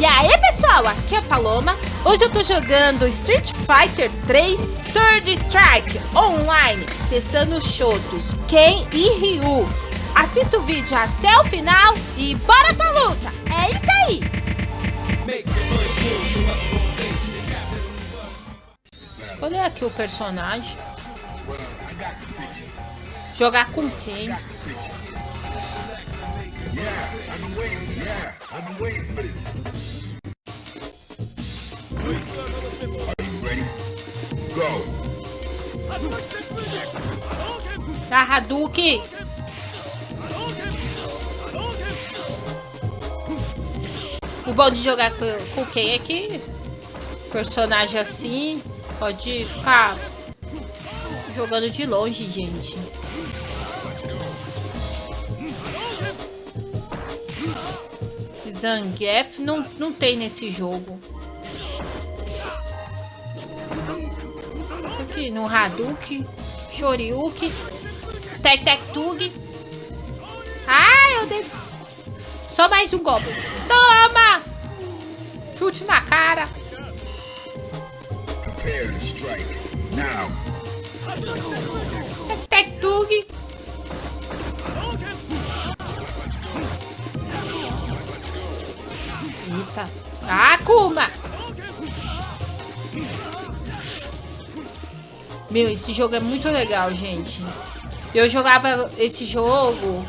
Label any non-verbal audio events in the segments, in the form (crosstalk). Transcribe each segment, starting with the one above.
E aí pessoal, aqui é a Paloma. Hoje eu tô jogando Street Fighter 3 Third Strike online, testando os Shotos, Ken e Ryu. Assista o vídeo até o final e bora pra luta! É isso aí! Escolher aqui o personagem. Jogar com quem? Yeah. Da Hadouken. O bom de jogar com quem é que personagem assim pode ficar jogando de longe, gente. Zangief não, não tem nesse jogo. Aqui no Hadouken, Shoryuken, Tek Tek Tug. Ah, eu dei... Só mais um golpe. Toma! Chute na cara. Tek Tek Tug. Eita. Akuma! Meu, esse jogo é muito legal, gente. Eu jogava esse jogo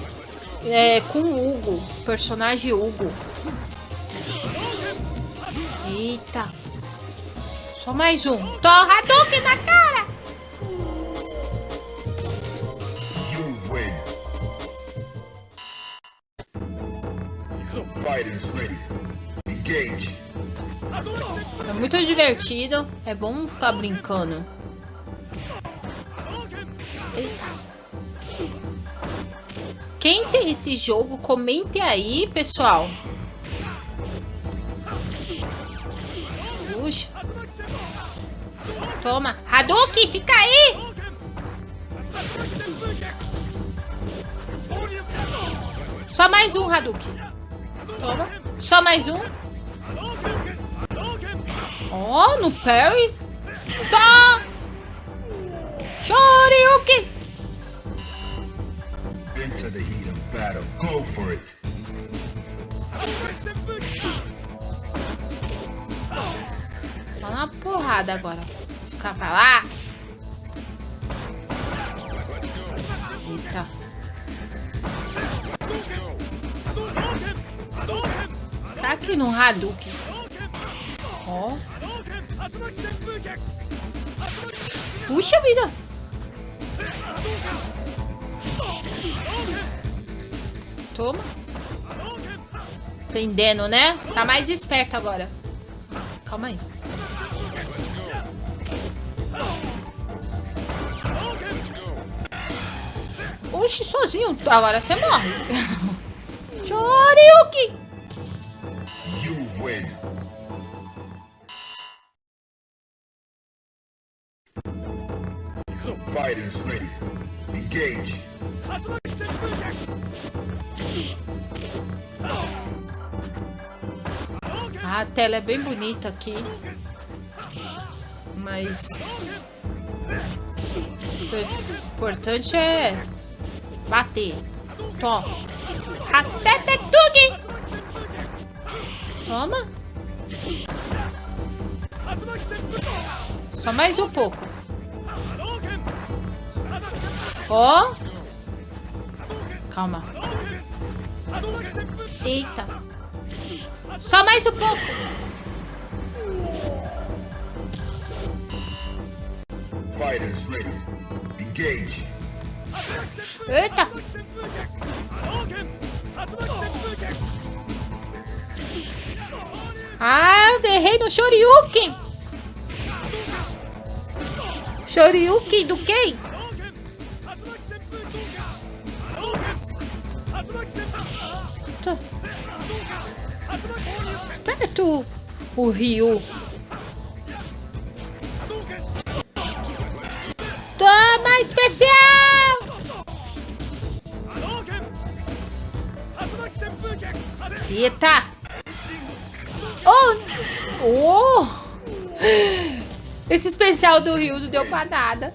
é, com o Hugo, personagem Hugo. Eita. Só mais um. Torra Hadouken na cara! Fighters ready. É muito divertido. É bom ficar brincando. Quem tem esse jogo, comente aí, pessoal. Puxa. Toma. Hadouken, fica aí! Só mais um, Hadouken. Toma. Só mais um. Oh, no parry? Tá! Shoryuken! Into the heat of battle. Go for it. Só uma porrada agora. Ficar pra lá. Eita. Tá aqui no Hadouken. Ó. Puxa vida! Toma. Prendendo, né? Tá mais esperto agora. Calma aí. Oxi, sozinho. Agora você morre. (laughs) Win. Fighters ready. Engage. A tela é bem bonita aqui. Mas... O importante é bater. Toma. Até Tektugi! Toma. Só mais um pouco. Ó. Oh. Calma. Eita. Só mais um pouco. Fighters ready. Engage. Eita. Ah, eu derrei no Shoryuken. Shoryuken do quem? Esperto o Ryu. Toma especial! Eita! Oh! Oh! Esse especial do Rio não deu pra nada.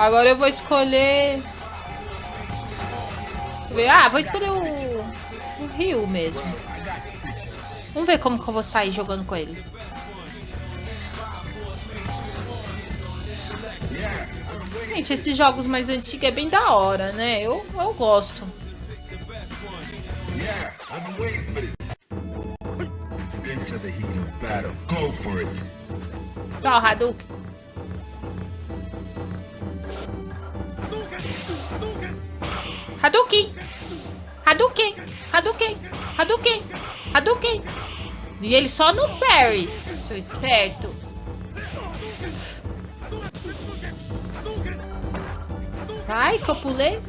Agora eu vou escolher... Ah, vou escolher o, o Rio mesmo. Vamos ver como que eu vou sair jogando com ele. Gente, esses jogos mais antigos é bem da hora, né? Eu, eu gosto. Ó, oh, Hadouken. Hadouken! Hadouken! Hadouken! Hadouken! Hadouken! E ele só no parry, seu esperto. Vai, que eu pulei.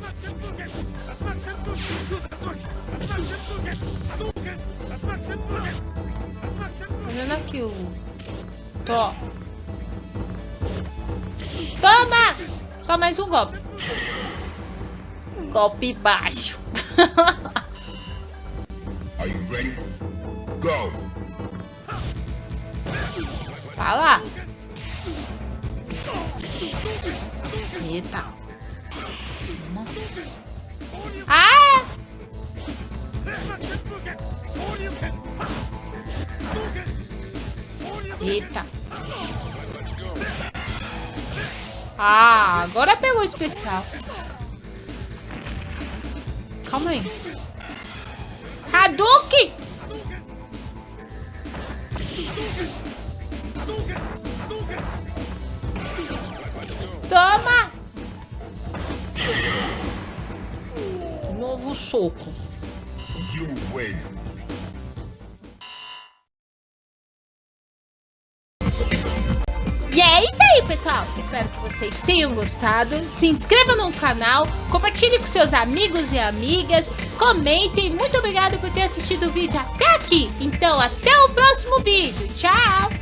Olhando aqui o... Tô. Toma! Só mais um golpe. Golpe baixo. Are you ready? Go! Lá. Eita. Ah! Eita. Ah, agora pegou o especial. Calma aí. Hadouken! Toma! Novo soco. E é isso pessoal. Espero que vocês tenham gostado. Se inscreva no canal, compartilhe com seus amigos e amigas, comentem. Muito obrigado por ter assistido o vídeo até aqui. Então, até o próximo vídeo. Tchau!